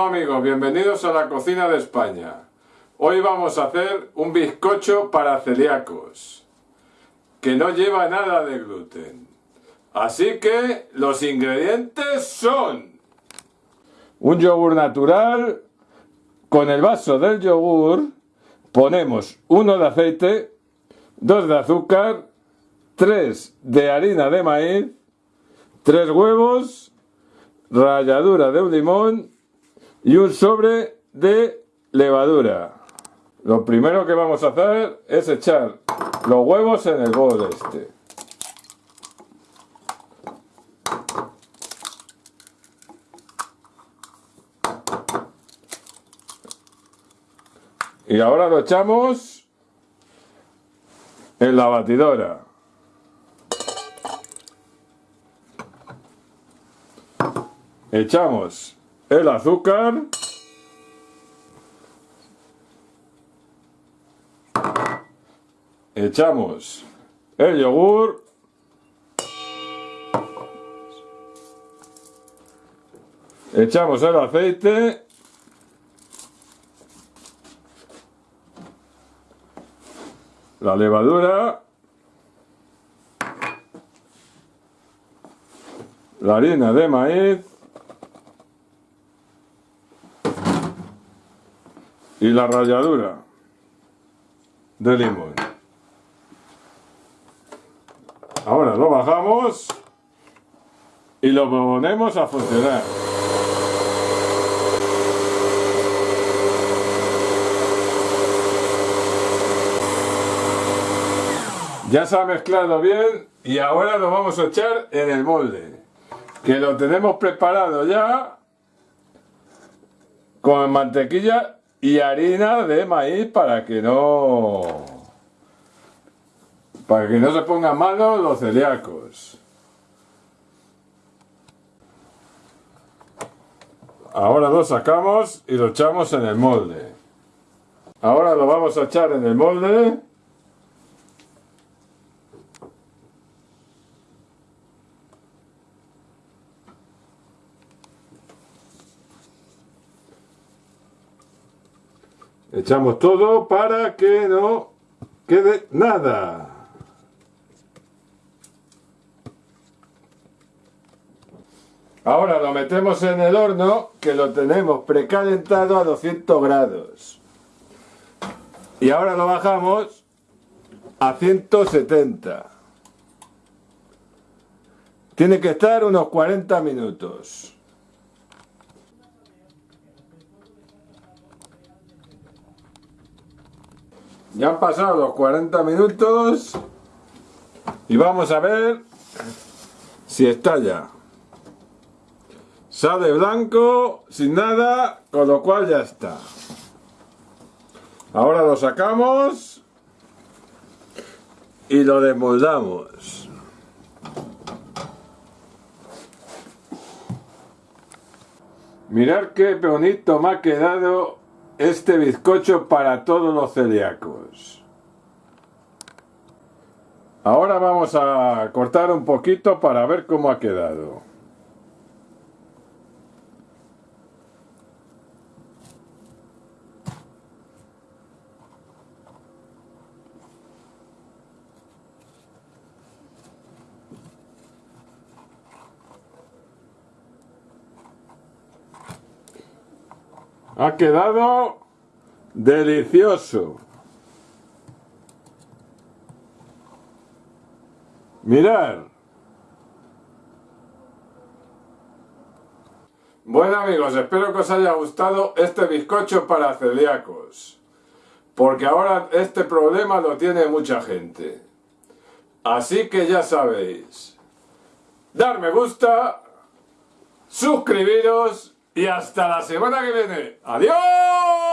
Hola amigos, bienvenidos a la cocina de España. Hoy vamos a hacer un bizcocho para celíacos, que no lleva nada de gluten. Así que los ingredientes son un yogur natural, con el vaso del yogur ponemos uno de aceite, dos de azúcar, tres de harina de maíz, tres huevos, ralladura de un limón y un sobre de levadura. Lo primero que vamos a hacer es echar los huevos en el bol este. Y ahora lo echamos en la batidora. Echamos el azúcar. Echamos el yogur. Echamos el aceite. La levadura. La harina de maíz. Y la ralladura de limón. Ahora lo bajamos y lo ponemos a funcionar. Ya se ha mezclado bien y ahora lo vamos a echar en el molde. Que lo tenemos preparado ya con mantequilla y harina de maíz para que no para que no se pongan malos los celíacos. Ahora lo sacamos y lo echamos en el molde. Ahora lo vamos a echar en el molde Echamos todo para que no quede nada. Ahora lo metemos en el horno que lo tenemos precalentado a 200 grados. Y ahora lo bajamos a 170. Tiene que estar unos 40 minutos. Ya han pasado los 40 minutos y vamos a ver si estalla. Sale blanco, sin nada, con lo cual ya está. Ahora lo sacamos y lo desmoldamos. Mirad qué bonito me ha quedado este bizcocho para todos los celíacos. Ahora vamos a cortar un poquito para ver cómo ha quedado. Ha quedado delicioso. Mirad. Bueno amigos, espero que os haya gustado este bizcocho para celíacos. Porque ahora este problema lo tiene mucha gente. Así que ya sabéis. Dar me gusta, suscribiros y hasta la semana que viene. ¡Adiós!